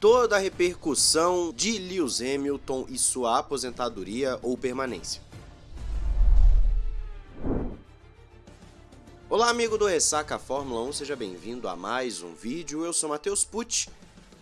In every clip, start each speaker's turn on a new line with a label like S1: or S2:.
S1: toda a repercussão de Lewis Hamilton e sua aposentadoria ou permanência. Olá amigo do Ressaca Fórmula 1, seja bem-vindo a mais um vídeo, eu sou Matheus Pucci.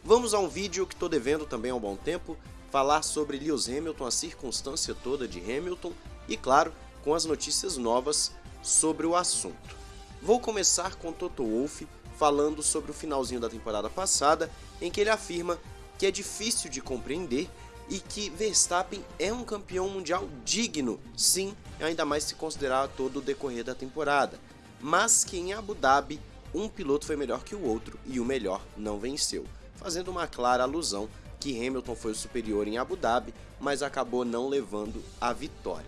S1: Vamos a um vídeo que estou devendo também há um bom tempo, falar sobre Lewis Hamilton, a circunstância toda de Hamilton e, claro, com as notícias novas sobre o assunto. Vou começar com Toto Wolff falando sobre o finalzinho da temporada passada, em que ele afirma que é difícil de compreender e que Verstappen é um campeão mundial digno, sim, ainda mais se considerar todo o decorrer da temporada, mas que em Abu Dhabi um piloto foi melhor que o outro e o melhor não venceu, fazendo uma clara alusão que Hamilton foi o superior em Abu Dhabi, mas acabou não levando a vitória.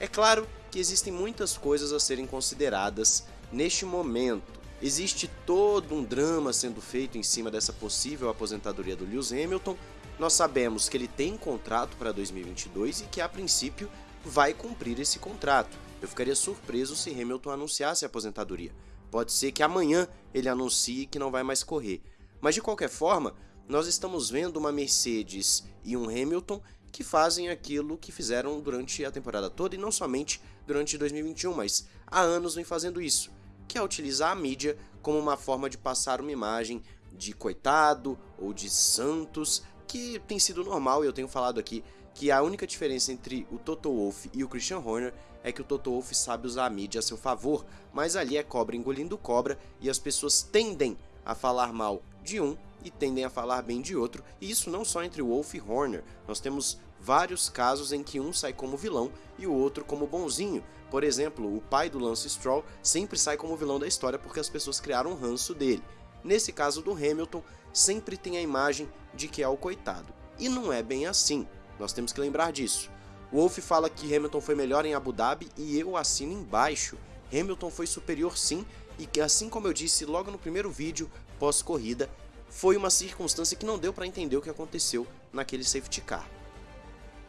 S1: É claro que existem muitas coisas a serem consideradas neste momento, Existe todo um drama sendo feito em cima dessa possível aposentadoria do Lewis Hamilton. Nós sabemos que ele tem contrato para 2022 e que a princípio vai cumprir esse contrato. Eu ficaria surpreso se Hamilton anunciasse a aposentadoria. Pode ser que amanhã ele anuncie que não vai mais correr. Mas de qualquer forma, nós estamos vendo uma Mercedes e um Hamilton que fazem aquilo que fizeram durante a temporada toda e não somente durante 2021, mas há anos vem fazendo isso que é utilizar a mídia como uma forma de passar uma imagem de coitado ou de santos, que tem sido normal e eu tenho falado aqui que a única diferença entre o Toto Wolff e o Christian Horner é que o Toto Wolff sabe usar a mídia a seu favor, mas ali é cobra engolindo cobra e as pessoas tendem a falar mal de um e tendem a falar bem de outro, e isso não só entre Wolff e Horner. Nós temos vários casos em que um sai como vilão e o outro como bonzinho. Por exemplo, o pai do Lance Stroll sempre sai como vilão da história porque as pessoas criaram um ranço dele. Nesse caso do Hamilton, sempre tem a imagem de que é o coitado. E não é bem assim. Nós temos que lembrar disso. Wolff fala que Hamilton foi melhor em Abu Dhabi e eu assino embaixo. Hamilton foi superior sim, e que assim como eu disse logo no primeiro vídeo pós-corrida, foi uma circunstância que não deu para entender o que aconteceu naquele safety car.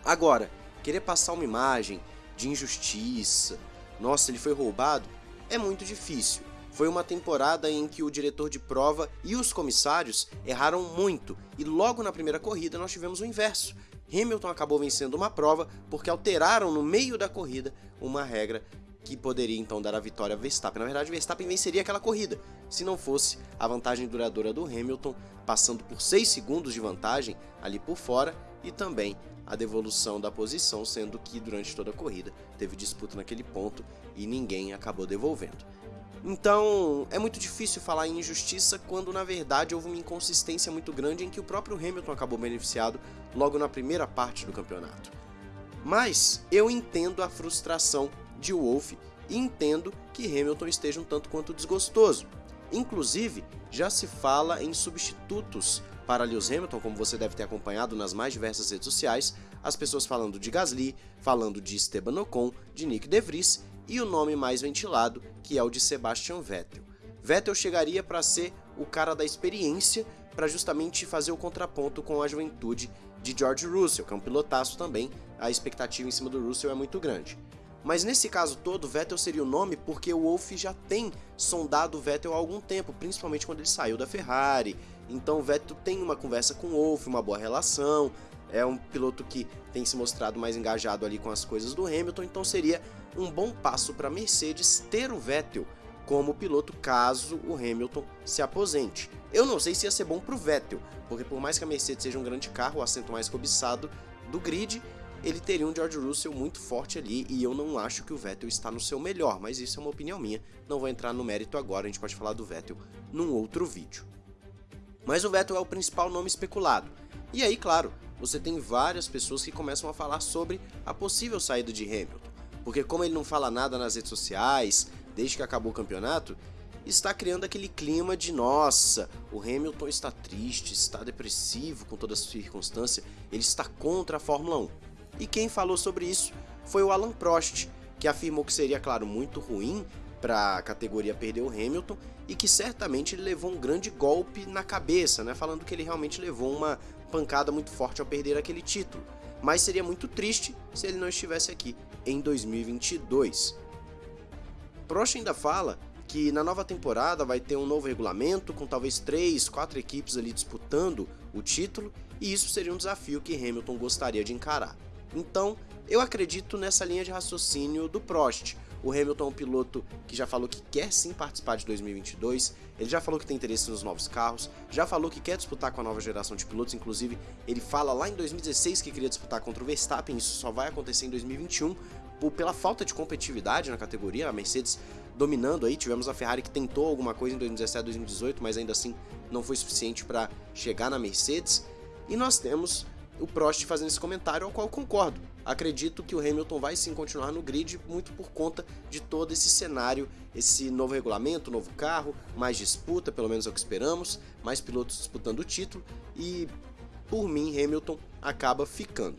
S1: Agora, querer passar uma imagem de injustiça, nossa, ele foi roubado, é muito difícil. Foi uma temporada em que o diretor de prova e os comissários erraram muito, e logo na primeira corrida nós tivemos o inverso. Hamilton acabou vencendo uma prova porque alteraram no meio da corrida uma regra que poderia então dar a vitória a Verstappen. Na verdade, Verstappen venceria aquela corrida, se não fosse a vantagem duradoura do Hamilton, passando por 6 segundos de vantagem ali por fora e também a devolução da posição, sendo que durante toda a corrida teve disputa naquele ponto e ninguém acabou devolvendo. Então, é muito difícil falar em injustiça quando na verdade houve uma inconsistência muito grande em que o próprio Hamilton acabou beneficiado logo na primeira parte do campeonato. Mas eu entendo a frustração de Wolff e entendo que Hamilton esteja um tanto quanto desgostoso. Inclusive, já se fala em substitutos para Lewis Hamilton, como você deve ter acompanhado nas mais diversas redes sociais, as pessoas falando de Gasly, falando de Esteban Ocon, de Nick De Vries e o nome mais ventilado, que é o de Sebastian Vettel. Vettel chegaria para ser o cara da experiência, para justamente fazer o contraponto com a juventude de George Russell, que é um pilotaço também, a expectativa em cima do Russell é muito grande. Mas nesse caso todo, Vettel seria o nome porque o Wolff já tem sondado o Vettel há algum tempo, principalmente quando ele saiu da Ferrari. Então o Vettel tem uma conversa com o Wolff, uma boa relação, é um piloto que tem se mostrado mais engajado ali com as coisas do Hamilton, então seria um bom passo para a Mercedes ter o Vettel como piloto caso o Hamilton se aposente. Eu não sei se ia ser bom para o Vettel, porque por mais que a Mercedes seja um grande carro, o assento mais cobiçado do grid, ele teria um George Russell muito forte ali e eu não acho que o Vettel está no seu melhor, mas isso é uma opinião minha, não vou entrar no mérito agora, a gente pode falar do Vettel num outro vídeo. Mas o Vettel é o principal nome especulado. E aí, claro, você tem várias pessoas que começam a falar sobre a possível saída de Hamilton, porque como ele não fala nada nas redes sociais, desde que acabou o campeonato, está criando aquele clima de nossa, o Hamilton está triste, está depressivo com toda essa circunstância, ele está contra a Fórmula 1. E quem falou sobre isso foi o Alan Prost, que afirmou que seria, claro, muito ruim para a categoria perder o Hamilton e que certamente ele levou um grande golpe na cabeça, né? Falando que ele realmente levou uma pancada muito forte ao perder aquele título. Mas seria muito triste se ele não estivesse aqui em 2022. Prost ainda fala que na nova temporada vai ter um novo regulamento com talvez três, quatro equipes ali disputando o título, e isso seria um desafio que Hamilton gostaria de encarar. Então, eu acredito nessa linha de raciocínio do Prost. O Hamilton é um piloto que já falou que quer sim participar de 2022, ele já falou que tem interesse nos novos carros, já falou que quer disputar com a nova geração de pilotos, inclusive ele fala lá em 2016 que queria disputar contra o Verstappen, isso só vai acontecer em 2021, por, pela falta de competitividade na categoria, a Mercedes dominando aí, tivemos a Ferrari que tentou alguma coisa em 2017, 2018, mas ainda assim não foi suficiente para chegar na Mercedes, e nós temos o Prost fazendo esse comentário, ao qual concordo. Acredito que o Hamilton vai sim continuar no grid, muito por conta de todo esse cenário, esse novo regulamento, novo carro, mais disputa, pelo menos é o que esperamos, mais pilotos disputando o título, e por mim Hamilton acaba ficando.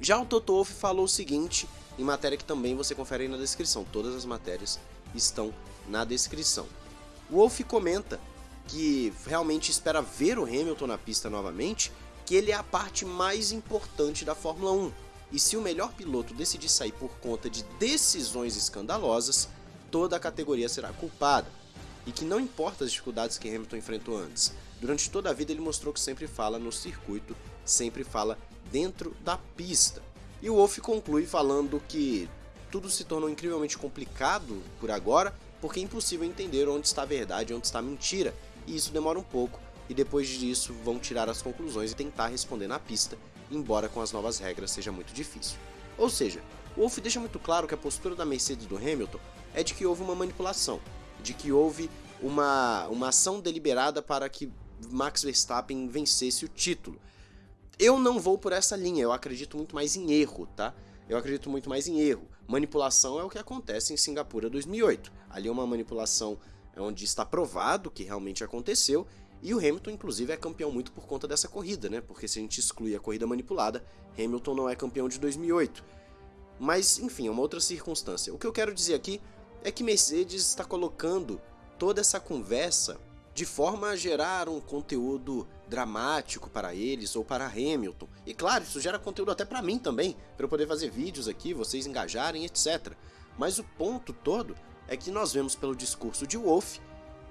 S1: Já o Toto Wolff falou o seguinte, em matéria que também você confere aí na descrição, todas as matérias estão na descrição. O Wolff comenta que realmente espera ver o Hamilton na pista novamente, que ele é a parte mais importante da Fórmula 1. E se o melhor piloto decidir sair por conta de decisões escandalosas, toda a categoria será culpada. E que não importa as dificuldades que Hamilton enfrentou antes, durante toda a vida ele mostrou que sempre fala no circuito, sempre fala dentro da pista. E o Wolff conclui falando que tudo se tornou incrivelmente complicado por agora, porque é impossível entender onde está a verdade e onde está a mentira, e isso demora um pouco, e depois disso vão tirar as conclusões e tentar responder na pista, embora com as novas regras seja muito difícil. Ou seja, o Wolff deixa muito claro que a postura da Mercedes do Hamilton é de que houve uma manipulação, de que houve uma, uma ação deliberada para que Max Verstappen vencesse o título. Eu não vou por essa linha, eu acredito muito mais em erro, tá? Eu acredito muito mais em erro. Manipulação é o que acontece em Singapura 2008. Ali é uma manipulação onde está provado que realmente aconteceu e o Hamilton, inclusive, é campeão muito por conta dessa corrida, né? Porque se a gente exclui a corrida manipulada, Hamilton não é campeão de 2008. Mas, enfim, é uma outra circunstância. O que eu quero dizer aqui é que Mercedes está colocando toda essa conversa de forma a gerar um conteúdo dramático para eles ou para Hamilton. E claro, isso gera conteúdo até para mim também, para eu poder fazer vídeos aqui, vocês engajarem, etc. Mas o ponto todo é que nós vemos pelo discurso de Wolff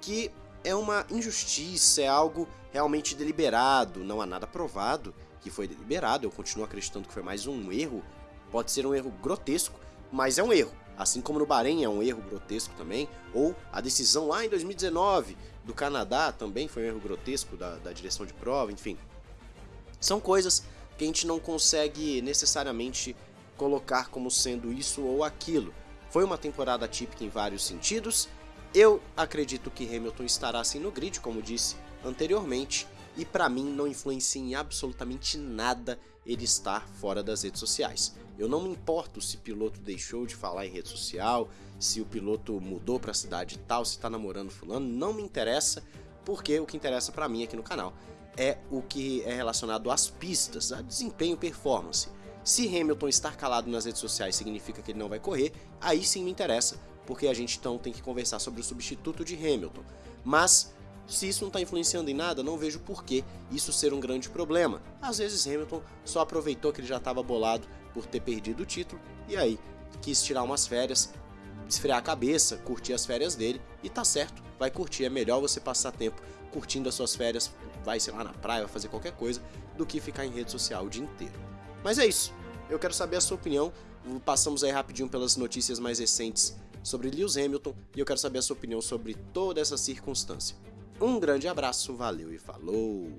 S1: que é uma injustiça, é algo realmente deliberado, não há nada provado que foi deliberado, eu continuo acreditando que foi mais um erro, pode ser um erro grotesco, mas é um erro. Assim como no Bahrein é um erro grotesco também, ou a decisão lá em 2019 do Canadá também foi um erro grotesco da, da direção de prova, enfim. São coisas que a gente não consegue necessariamente colocar como sendo isso ou aquilo. Foi uma temporada típica em vários sentidos, eu acredito que Hamilton estará assim no grid, como disse anteriormente, e para mim não influencia em absolutamente nada ele estar fora das redes sociais. Eu não me importo se o piloto deixou de falar em rede social, se o piloto mudou para a cidade tal, se está namorando fulano, não me interessa, porque o que interessa para mim aqui no canal é o que é relacionado às pistas, a desempenho performance. Se Hamilton estar calado nas redes sociais significa que ele não vai correr, aí sim me interessa, porque a gente então tem que conversar sobre o substituto de Hamilton. Mas se isso não está influenciando em nada, não vejo por que isso ser um grande problema. Às vezes Hamilton só aproveitou que ele já estava bolado por ter perdido o título e aí quis tirar umas férias, esfriar a cabeça, curtir as férias dele e tá certo, vai curtir. É melhor você passar tempo curtindo as suas férias, vai sei lá na praia, vai fazer qualquer coisa, do que ficar em rede social o dia inteiro. Mas é isso, eu quero saber a sua opinião. Passamos aí rapidinho pelas notícias mais recentes sobre Lewis Hamilton e eu quero saber a sua opinião sobre toda essa circunstância. Um grande abraço, valeu e falou!